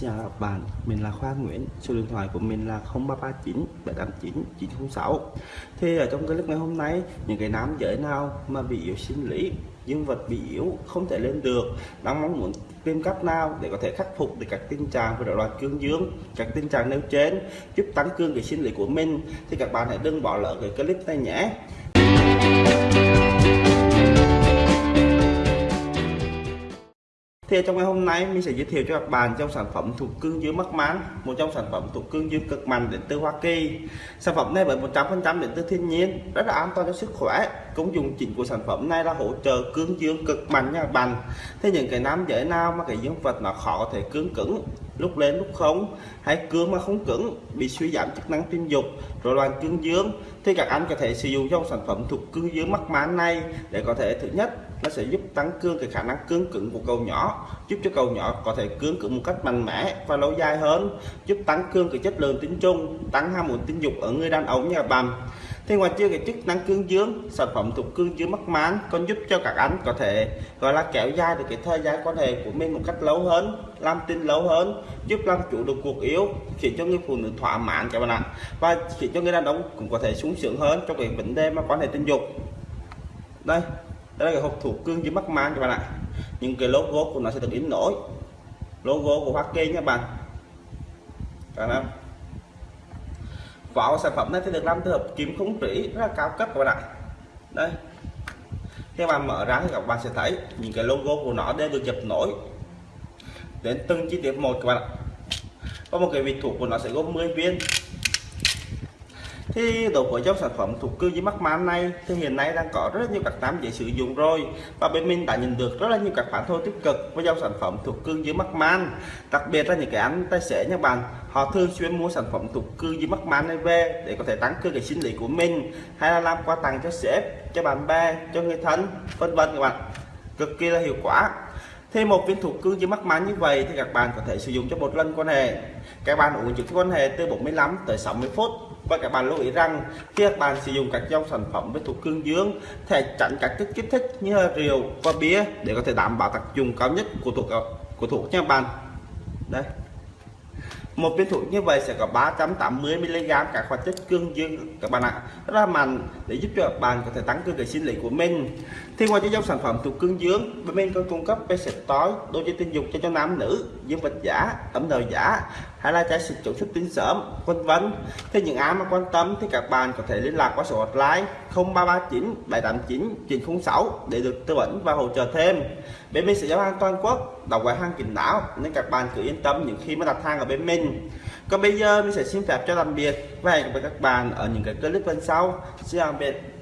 Chào các bạn, mình là Khoa Nguyễn, số điện thoại của mình là 0339 789 906 Thì ở trong clip ngày hôm nay, những cái nam giới nào mà bị yếu sinh lý, dương vật bị yếu, không thể lên được Đang mong muốn tìm cách nào để có thể khắc phục được các tình trạng về loại loạn cương dương Các tình trạng nêu trên giúp tăng cường cái sinh lý của mình Thì các bạn hãy đừng bỏ lỡ cái clip này nhé. Thì trong ngày hôm nay mình sẽ giới thiệu cho các bạn trong sản phẩm thuộc cương dương mắc mán một trong sản phẩm thuộc cương dương cực mạnh đến từ Hoa Kỳ. Sản phẩm này với 100% đến từ thiên nhiên, rất là an toàn cho sức khỏe. Công dụng chính của sản phẩm này là hỗ trợ cương dương cực mạnh nha các bạn. Thế những cái nam giới nào mà cái dương vật nó khó có thể cương cứng lúc lên, lúc không. Hay cương mà không cứng, bị suy giảm chức năng tình dục rồi loạn cương dương. Thì các anh có thể sử dụng trong sản phẩm thuộc cương dương mắc mán này để có thể, thứ nhất, nó sẽ giúp tăng cương cái khả năng cương cứng của cầu nhỏ, giúp cho cầu nhỏ có thể cương cứng một cách mạnh mẽ và lâu dài hơn, giúp tăng cương cái chất lượng tinh trùng, tăng ham muốn tình dục ở người đàn ông nhà bạn thì ngoài chưa cái chức năng cương dương, sản phẩm thuộc cương dương mắc mán còn giúp cho các anh có thể, gọi là, kéo dài được cái thời gian quan hệ của mình một cách lâu hơn, làm tin lâu hơn, giúp làm chủ được cuộc yêu, khiến cho người phụ nữ thỏa mãn, các bạn ạ. Và khiến cho người đàn ông cũng có thể sung sướng hơn trong cái vấn đề mà quan hệ tình dục. Đây đây là cái hộp thủ cương dưới mắc man các bạn ạ. Những cái logo của nó sẽ được in nổi. Logo của Hoa kê nha bạn. Cảm ơn vỏ sản phẩm này sẽ được làm từ hợp kim không trĩ, rất là cao cấp các bạn ạ. Đây. Khi bạn mở ra thì các bạn sẽ thấy những cái logo của nó đều được dập nổi đến từng chi tiết một các bạn ạ. Có một cái vị thủ của nó sẽ gồm 10 viên thì đối với dòng sản phẩm thuộc cư dưới mắc man này thì hiện nay đang có rất nhiều các tám dễ sử dụng rồi. Và bên mình đã nhận được rất là nhiều các phản hồi tích cực với dòng sản phẩm thuộc cư dưới mắc man đặc biệt là những cái anh tay xế nha bạn, họ thường xuyên mua sản phẩm thuộc cư dưới mắc man này về để có thể tăng cường cái sinh lý của mình, hay là làm quà tặng cho sếp, cho bạn bè, cho người thân, vân vân các bạn. Cực kỳ là hiệu quả. Thêm một viên thuộc cương dưới mắc man như vậy thì các bạn có thể sử dụng cho một lần quan hệ. Các bạn uống trước quan hệ từ 45 tới 60 phút và các bạn lưu ý rằng, khi các bạn sử dụng các dòng sản phẩm với thuộc cương dương thể tránh các chất kích thích như rượu và bia để có thể đảm bảo tác dụng cao nhất của thuốc của thuốc nha bạn. Đây một viên thuốc như vậy sẽ có 380 mg các hoạt chất cương dương các bạn ạ. Rất là mạnh, để giúp cho các bạn có thể tăng cường cái sinh lý của mình. Thì ngoài cho dòng sản phẩm thuộc cương dương, bên mình còn cung cấp ve sạch tối đôi dây tình dục cho cho nam nữ, dương vật giả ấm đầu giả, hay là trái xịt chống xuất tinh sớm vân vân. Thì những ai mà quan tâm thì các bạn có thể liên lạc qua số hotline 0339 789 906 để được tư vấn và hỗ trợ thêm. Bên mình sẽ giao hàng toàn quốc đọc gói hàng kín đáo, nên các bạn cứ yên tâm những khi mà đặt hàng ở bên mình còn bây giờ mình sẽ xin phép cho tạm biệt và hẹn gặp lại các bạn ở những cái clip lần sau. Xin tạm biệt.